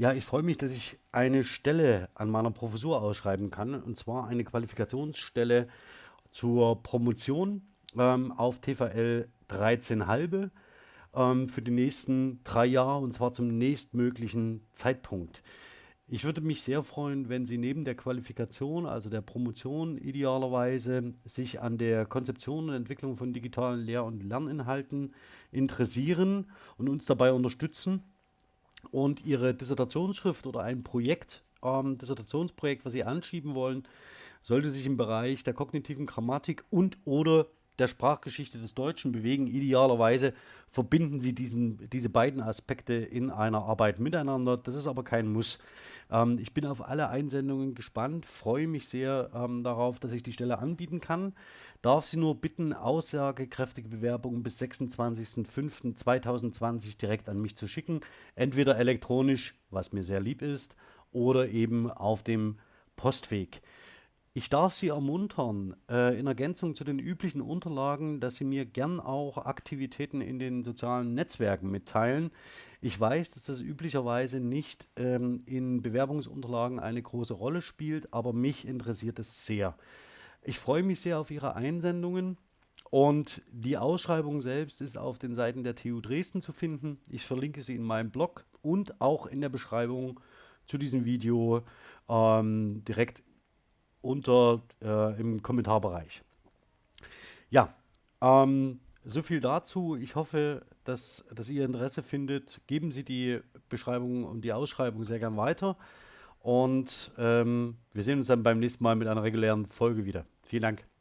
Ja, ich freue mich, dass ich eine Stelle an meiner Professur ausschreiben kann, und zwar eine Qualifikationsstelle zur Promotion ähm, auf TVL 13 halbe ähm, für die nächsten drei Jahre und zwar zum nächstmöglichen Zeitpunkt. Ich würde mich sehr freuen, wenn Sie neben der Qualifikation, also der Promotion idealerweise, sich an der Konzeption und Entwicklung von digitalen Lehr- und Lerninhalten interessieren und uns dabei unterstützen und Ihre Dissertationsschrift oder ein Projekt, ähm, Dissertationsprojekt, was Sie anschieben wollen, sollte sich im Bereich der kognitiven Grammatik und oder der Sprachgeschichte des Deutschen bewegen. Idealerweise verbinden Sie diesen, diese beiden Aspekte in einer Arbeit miteinander. Das ist aber kein Muss. Ähm, ich bin auf alle Einsendungen gespannt, freue mich sehr ähm, darauf, dass ich die Stelle anbieten kann. Darf Sie nur bitten, aussagekräftige Bewerbungen bis 26.05.2020 direkt an mich zu schicken. Entweder elektronisch, was mir sehr lieb ist, oder eben auf dem Postweg. Ich darf Sie ermuntern, äh, in Ergänzung zu den üblichen Unterlagen, dass Sie mir gern auch Aktivitäten in den sozialen Netzwerken mitteilen. Ich weiß, dass das üblicherweise nicht ähm, in Bewerbungsunterlagen eine große Rolle spielt, aber mich interessiert es sehr. Ich freue mich sehr auf Ihre Einsendungen und die Ausschreibung selbst ist auf den Seiten der TU Dresden zu finden. Ich verlinke sie in meinem Blog und auch in der Beschreibung zu diesem Video ähm, direkt unter äh, im Kommentarbereich. Ja, ähm, so viel dazu. Ich hoffe, dass, dass ihr Interesse findet. Geben Sie die Beschreibung und die Ausschreibung sehr gern weiter. Und ähm, wir sehen uns dann beim nächsten Mal mit einer regulären Folge wieder. Vielen Dank.